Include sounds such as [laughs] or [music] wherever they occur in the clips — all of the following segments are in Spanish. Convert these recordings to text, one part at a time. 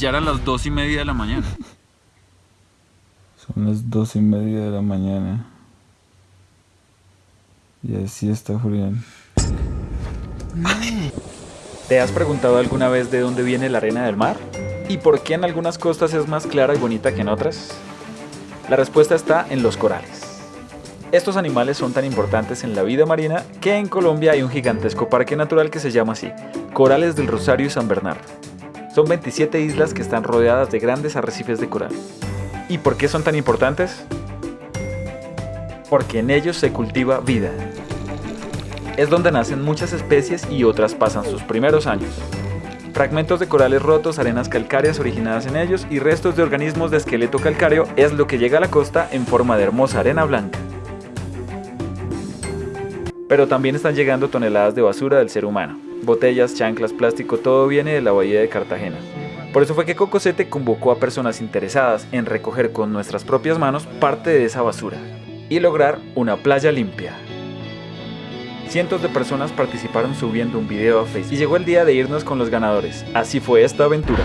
Ya eran las dos y media de la mañana. Son las dos y media de la mañana. Y así está Julián. ¿Te has preguntado alguna vez de dónde viene la arena del mar? ¿Y por qué en algunas costas es más clara y bonita que en otras? La respuesta está en los corales. Estos animales son tan importantes en la vida marina que en Colombia hay un gigantesco parque natural que se llama así, Corales del Rosario y San Bernardo. Son 27 islas que están rodeadas de grandes arrecifes de coral. ¿Y por qué son tan importantes? Porque en ellos se cultiva vida. Es donde nacen muchas especies y otras pasan sus primeros años. Fragmentos de corales rotos, arenas calcáreas originadas en ellos y restos de organismos de esqueleto calcáreo es lo que llega a la costa en forma de hermosa arena blanca. Pero también están llegando toneladas de basura del ser humano. Botellas, chanclas, plástico, todo viene de la bahía de Cartagena. Por eso fue que Cocosete convocó a personas interesadas en recoger con nuestras propias manos parte de esa basura y lograr una playa limpia. Cientos de personas participaron subiendo un video a Facebook y llegó el día de irnos con los ganadores. Así fue esta aventura.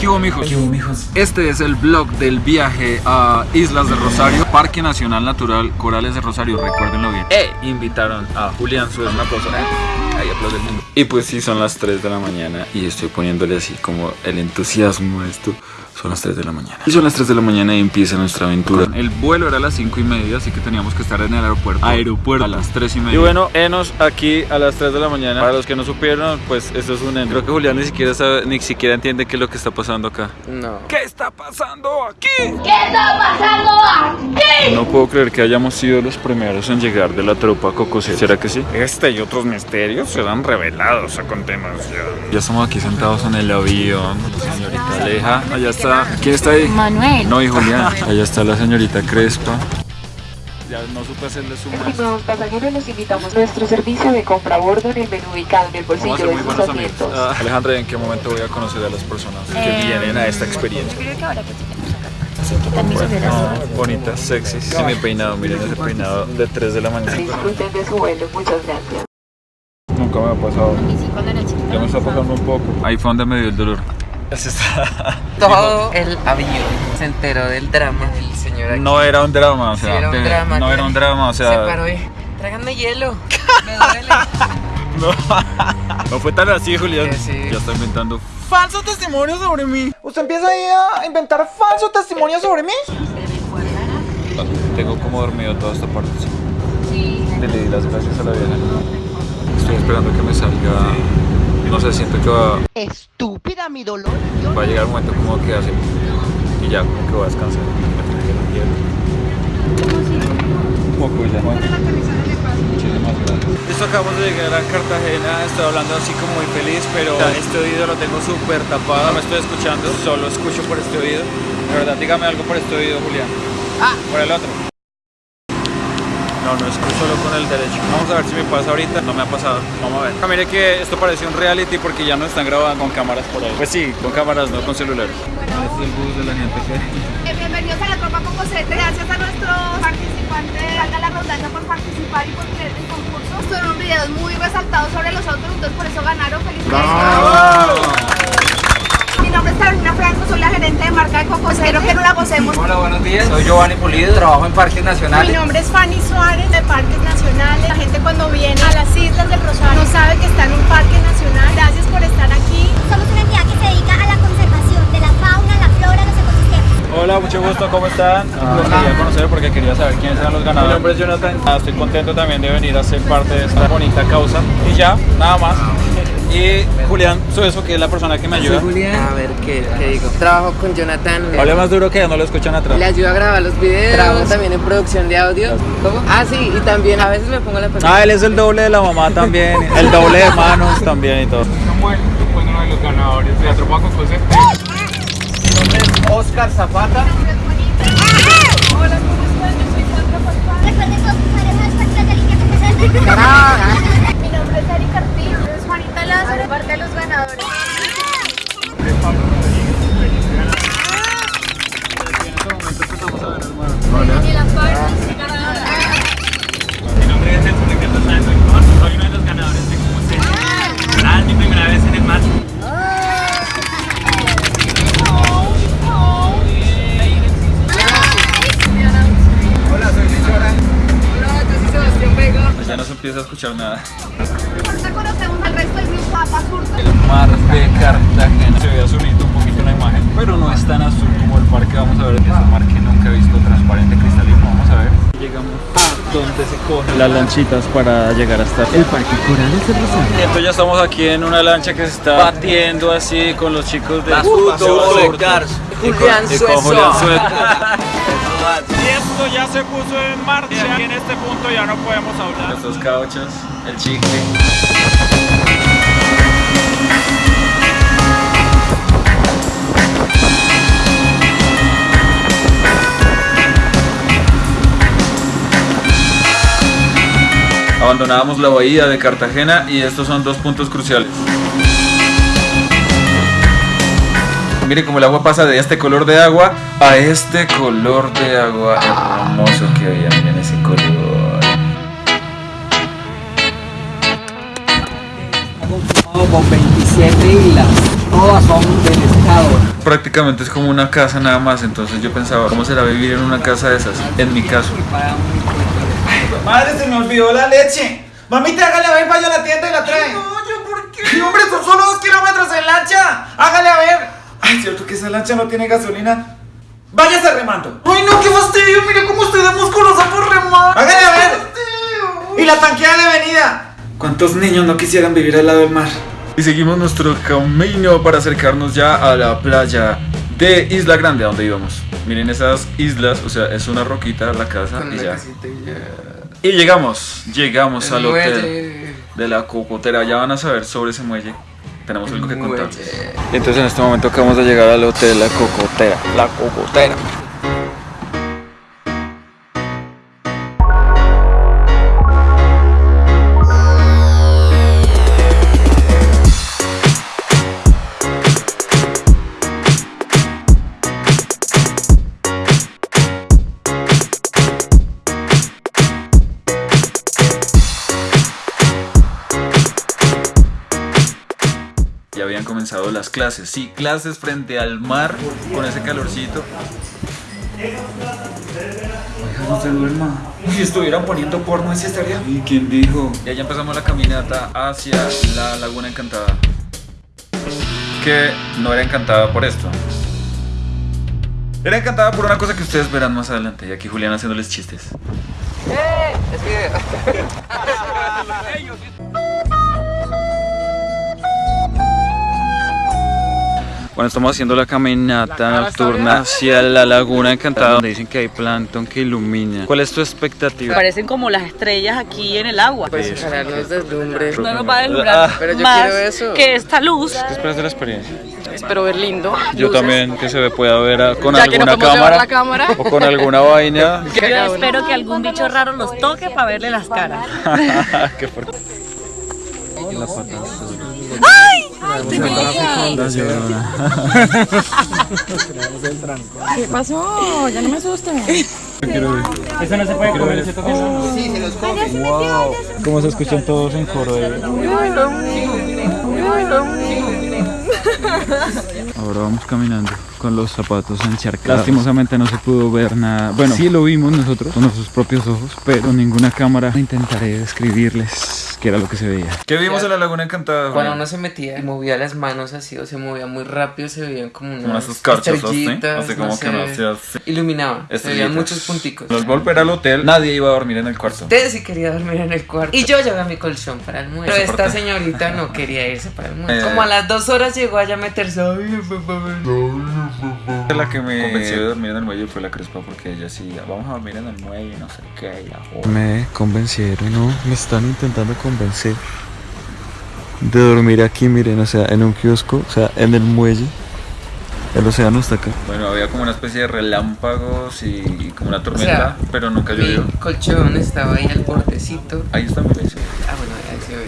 ¿Qué hubo, mijos? Este es el blog del viaje a Islas de Rosario, Parque Nacional Natural Corales de Rosario, recuérdenlo bien. E invitaron a Julián Suez, una persona. Y pues sí, son las 3 de la mañana y estoy poniéndole así como el entusiasmo a esto. Son las 3 de la mañana. Y son las 3 de la mañana y empieza nuestra aventura. El vuelo era a las 5 y media, así que teníamos que estar en el aeropuerto. Aeropuerto. A las 3 y media. Y bueno, enos aquí a las 3 de la mañana. Para los que no supieron, pues esto es un endo. Creo que Julián ni siquiera sabe, ni siquiera entiende qué es lo que está pasando acá. No. ¿Qué está pasando aquí? ¿Qué está pasando aquí? No puedo creer que hayamos sido los primeros en llegar de la tropa Cocosete. ¿Será que sí? Este y otros misterios serán revelados a continuación. Ya estamos aquí sentados en el avión. Señorita Aleja, allá está. ¿Quién está ahí? Manuel. No, y Julián. Allá está la señorita Crespa. Ya no supe hacerle zoom. Estimados pasajeros, los invitamos a nuestro servicio de compra a bordo en el menú ubicado en el bolsillo de sus buenos amigos. asientos. Ah, Alejandra, ¿en qué momento voy a conocer a las personas que Eh, vienen a esta experiencia? Creo que ahora que tenemos acá. Sí, ¿qué tal mis ojeras? No, bonitas, sexy. Sí, mi peinado, miren ese peinado de 3 de la mañana. Disfruten de su vuelo, muchas gracias. Nunca me ha pasado. Ya me está pasando un poco. Ahí fue donde me dio el dolor. [laughs] Todo el avión se enteró del drama del señor aquí. No era un drama, o Sí, sea. era un de- drama, no era un drama, o Se sea. paró y... Tráiganme hielo. Me duele. [laughs] No fue tan así, Julián. Sí. Ya está inventando. falso testimonio sobre mí. ¿Usted empieza ahí a inventar falso testimonio sobre mí? Tengo como dormido toda esta parte. Sí. Le di las gracias a la vieja. Estoy esperando que me salga. No sé, siento que va, Estúpida mi dolor. va a llegar un momento como que hace. Y ya, como que voy a descansar. Listo, acabamos de llegar a Cartagena, estoy hablando así como muy feliz, pero este oído lo tengo súper tapado, no me estoy escuchando, solo escucho por este oído. De verdad, dígame algo por este oído, Julián. Ah, por el otro. No, no escucho solo con el derecho. Vamos a ver si me pasa ahorita. No me ha pasado. Vamos a ver. Ah, mire que esto parece un reality porque ya no están grabando con cámaras por ahí. Pues sí, con cámaras, no con celulares. Este es el bus de la gente que. Eh, Bienvenidos a la Tropa Cocosete. Gracias a nuestros participantes, valga la redundancia, por participar y por creer en el concurso. Fueron videos muy resaltados sobre los autos, entonces por eso ganaron. ¡Felicidades! Es Carolina Franco, soy la gerente de marca de Cocos. Quiero que nos la gocemos. Hola, buenos días. Soy Giovanni Pulido, trabajo en Parques Mi Nacionales. nombre es Fanny Suárez de Parques Nacionales. La gente cuando viene a las Islas del Rosario no sabe que está en un parque nacional. Gracias por estar aquí. Somos una entidad que se dedica a la conservación de la fauna, la flora, los ecosistemas. Hola, mucho gusto, ¿cómo están? Los quería conocer porque quería saber quiénes eran los ganadores. Mi nombre es Jonathan. Ah, Estoy contento también de venir a ser parte de esta bonita causa. Y ya, nada más. Y Julián Suezo, que es la persona que me Soy ayuda. Julián. A ver, ¿qué, qué digo? Trabajo con Jonathan. Hable más duro que ya no lo escuchan atrás. Le ayudo a grabar los videos. Trabajo también en producción de audio. ¿Cómo? Ah, sí, y también a veces me pongo la persona. Ah, él es el doble de la mamá también. [laughs] El doble de manos también y todo. uno de los ganadores de la tropa Cocosete. Mi nombre es Oscar Zapata. Hola, ¿cómo están? Yo soy Sandra Pascual. Recuerden usar el hashtag Cocosete. Nicolás por parte de los ganadores. Es En este momento empezamos a ver Mi nombre es Soy uno de los ganadores de mi primera vez en el mar. Hola, soy Lichora. Hola, yo soy Sebastián Vega. Pues ya no se empieza a escuchar nada. El mar de Cartagena. Se ve azulito un poquito en la imagen, pero no es tan azul como el parque. Vamos a ver, es un mar que nunca he visto transparente, cristalino. Vamos a ver. Llegamos a donde se cogen las lanchitas para llegar hasta el parque Corales de Rosario. Entonces ya estamos aquí en una lancha que se está batiendo así con los chicos de Julián y con Julián [laughs] Suet. Y esto ya se puso en marcha y en este punto ya no podemos hablar. Estos cauchos, el chicle. Abandonábamos la bahía de Cartagena y estos son dos puntos cruciales. Miren cómo el agua pasa de este color de agua a este color de agua hermoso que había. Miren ese color. con 27 islas. Todas son del estado. Prácticamente es como una casa nada más, entonces yo pensaba, ¿cómo será vivir en una casa de esas? En mi caso. Madre, se me olvidó la leche. Mamita, hágale a ver, vaya a la tienda y la trae. no, yo por qué. Y hombre, son solo dos kilómetros en lancha. Hágale a ver. Ay, cierto que esa lancha no tiene gasolina. Váyase remando. Ay, no, qué fastidio. Mire cómo estoy de musculosa por remar. Hágale a ver. Y la tanqueada de venida. ¿Cuántos niños no quisieran vivir al lado del mar? Y seguimos nuestro camino para acercarnos ya a la playa de Isla Grande, a donde íbamos. Miren esas islas, o sea, es una roquita la casa y ya. Y llegamos, llegamos al hotel de la Cocotera. Ya van a saber sobre ese muelle. Tenemos algo que contar. Y entonces en este momento acabamos de llegar al hotel La Cocotera. La Cocotera. Las clases. Sí, clases frente al mar con ese calorcito. Oiga, no se duerma. Si estuvieran poniendo porno, ese estaría. ¿Y quién dijo? Y ya empezamos la caminata hacia la Laguna Encantada. Que no era encantada por esto. Era encantada por una cosa que ustedes verán más adelante. Y aquí Julián haciéndoles chistes. [laughs] Bueno, estamos haciendo la caminata nocturna hacia la Laguna Encantada, donde dicen que hay plancton que ilumina. ¿Cuál es tu expectativa? Parecen como las estrellas aquí en el agua. Pues ojalá nos deslumbre. No nos va a deslumbrar Pero yo más quiero eso. que esta luz. ¿Qué esperas de la experiencia? Espero ver lindo. Yo Luces. también que se pueda ver a- con Ya que no alguna cámara, la cámara. o con alguna vaina. [laughs] Yo espero que algún bicho raro los toque para verle las caras. [laughs] Qué fuerte. [laughs] [laughs] ¿Qué pasó? Ya no me asusten. Eso no se puede comer, ese toque no. Sí, se los come. ¿Cómo se escuchan todos en coro? eh? Ahora vamos caminando con los zapatos encharcados. Lastimosamente no se pudo ver nada. Bueno, sí lo vimos nosotros con nuestros propios ojos, pero ninguna cámara. Intentaré describirles qué era lo que se veía. ¿Qué vimos en la Laguna Encantada? Cuando uno se metía y movía las manos así o se movía muy rápido, se veían como unas Como esos carchos, ¿sí? estrellitas, Así como que no sé. hacía así. Iluminaba, se veían muchos punticos. Nos volver al hotel, nadie iba a dormir en el cuarto. Usted sí quería dormir en el cuarto. Y yo llevé mi colchón para el muelle. Pero esta señorita no quería irse para el muelle. Eh. Como a las dos horas llegó allá a meterse. Ay, papá, La que me convenció de dormir en el muelle fue la Crespa porque ella sí, vamos a dormir en el muelle, no sé qué. y la joda. Me convencieron, no, me están intentando convencer de dormir aquí, miren, o sea, en un kiosco, o sea, en el muelle. El océano está acá. Bueno, había como una especie de relámpagos y, y como una O tormenta, sea, pero nunca llovió. Mi colchón estaba ahí al bordecito. Ahí está mi leche. Ah, bueno, ahí se ve.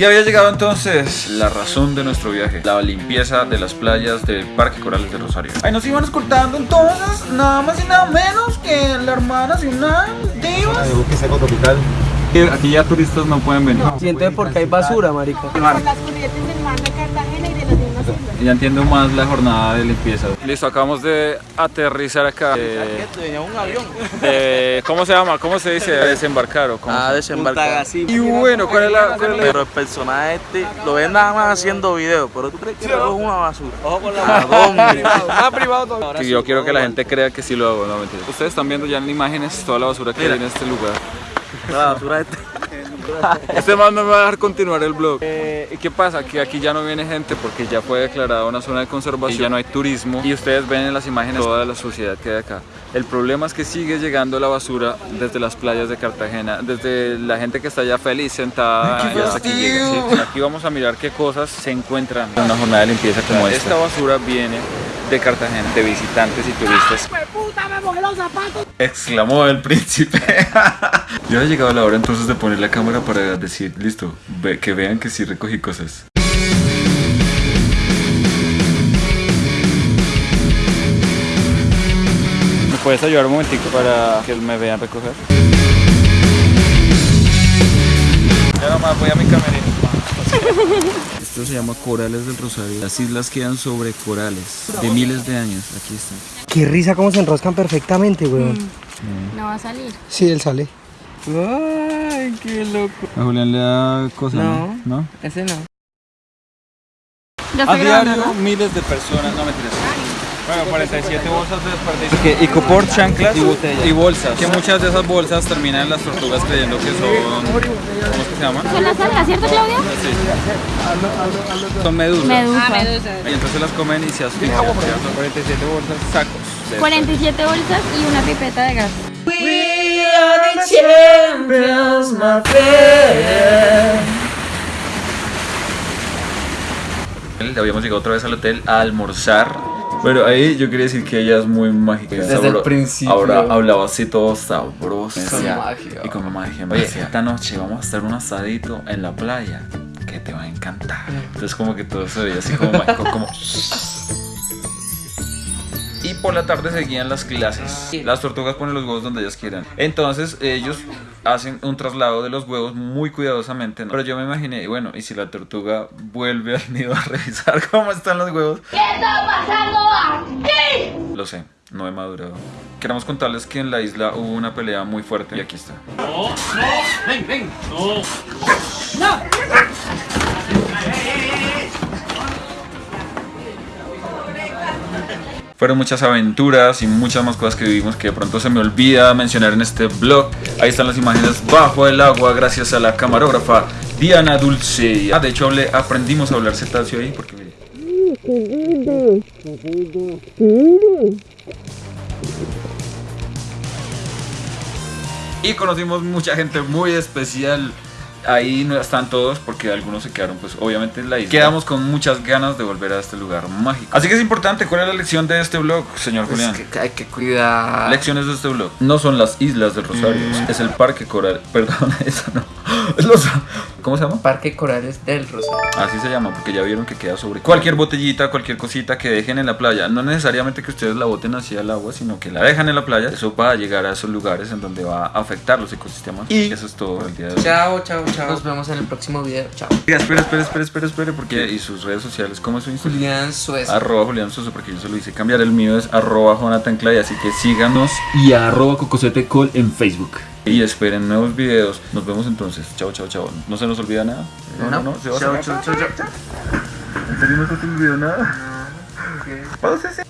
Y había llegado entonces la razón de nuestro viaje, la limpieza de las playas del Parque Corales de Rosario. Ahí nos iban escoltando entonces, nada más y nada menos que la hermana de una diva. Buque seco tropical, que aquí ya turistas no pueden venir. Siente porque hay basura, marica. Con las corrientes del mar de Cartagena y de las mismas islas. Ya entiendo más la jornada de limpieza. Listo, acabamos de aterrizar acá. Eh, un avión. ¿Cómo se llama? ¿Cómo se dice? Desembarcar o cómo Ah, se- desembarcar. Y bueno, ¿cuál es la, cuál es la- Pero el personaje este lo ven nada más haciendo videos, pero tú crees que eso es una basura. Ojo con la dónde? Más privado todo. que yo quiero que la gente crea que sí lo hago, no mentira. Ustedes están viendo ya en imágenes toda la basura que Mira. hay en este lugar. La basura este. [laughs] Este man no me va a dejar continuar el blog. Eh, ¿y ¿Qué pasa? Que aquí ya no viene gente porque ya fue declarada una zona de conservación y ya no hay turismo. Y ustedes ven en las imágenes toda la suciedad que hay acá. El problema es que sigue llegando la basura desde las playas de Cartagena, desde la gente que está allá feliz sentada y hasta aquí llega. ¿sí? Aquí vamos a mirar qué cosas se encuentran en una jornada de limpieza como esta. Esta basura viene de Cartagena, de visitantes y turistas. ¡Puta, me mojé los zapatos! Exclamó el príncipe. [laughs] ya ha llegado la hora entonces de poner la cámara para decir, listo, ve- que vean que sí recogí cosas. ¿Me puedes ayudar un momentico para que me vean recoger? Ya nomás voy a mi camerino. [laughs] Esto se llama Corales del Rosario. Las islas quedan sobre corales de miles de años. Aquí están. Qué risa cómo se enroscan perfectamente, weón. No va a salir. Sí, él sale. Ay, qué loco. A Julián le da cosas, No. ¿no? Ese no. Ya A diario, ¿no? miles de personas, no mentiras. Bueno, 47 bolsas de desperdicio. Icopor, chanclas y botellas. Y bolsas. Que muchas de esas bolsas terminan en las tortugas creyendo que son. ¿Cómo es que se llaman? Son las algas, ¿cierto, Claudia? Son medusas. Medusa. Ah, Y entonces las comen y se asfixian. Son 47 bolsas, sacos. de 47 bolsas y una pipeta de gas. hotel. Habíamos llegado otra vez al hotel a almorzar. Pero ahí yo quería decir que ella es muy mágica. Desde el Sabro- principio. Ahora hablaba así todo sabroso. Con magia. Y con magia. Decía, esta noche vamos a estar un asadito en la playa que te va a encantar. Entonces como que todo se veía así como mágico, como... [laughs] Por la tarde seguían las clases. Las tortugas ponen los huevos donde ellas quieran. Entonces ellos hacen un traslado de los huevos muy cuidadosamente. ¿no? Pero yo me imaginé, bueno, y si la tortuga vuelve al nido a [laughs] revisar cómo están los huevos. ¿Qué está pasando aquí? Lo sé, no he madurado. Queremos contarles que en la isla hubo una pelea muy fuerte y aquí está. ven, ven. No. Fueron muchas aventuras y muchas más cosas que vivimos que de pronto se me olvida mencionar en este blog. Ahí están las imágenes bajo el agua gracias a la camarógrafa Diana Dulce. Ah, de hecho aprendimos a hablar cetáceo ahí porque mire. Y conocimos mucha gente muy especial. Ahí no están todos porque algunos se quedaron pues obviamente en la isla. Quedamos con muchas ganas de volver a este lugar mágico. Así que es importante, ¿cuál es la lección de este blog, señor Pues Julián? que hay que cuidar. Lecciones de este blog. No son las islas del Rosario, es el parque coral. Perdón, [laughs] eso no. Es los- ¿Cómo se llama? Parque Corales del Rosario. Así se llama, porque ya vieron que queda sobre cualquier botellita, cualquier cosita que dejen en la playa. No necesariamente que ustedes la boten hacia el agua, sino que la dejan en la playa. Eso va a llegar a esos lugares en donde va a afectar los ecosistemas. Y eso es todo el día de hoy. Chao, chao, chao. Nos vemos en el próximo video. Chao. Espera, espera, espera, espera, espera, porque y sus redes sociales, ¿cómo es su Instagram? Julián Suez. Arroba Julián Soso, porque yo se lo hice cambiar. El mío es arroba Jonathan Clay, así que síganos y arroba Cocosete Col en Facebook. Y esperen nuevos videos. Nos vemos entonces. Chao, chao, chao. ¿No se nos olvida nada? No, no. ¿Se va a Chao, chao, chao, chao. ¿En serio no se te olvidó nada? Pausese.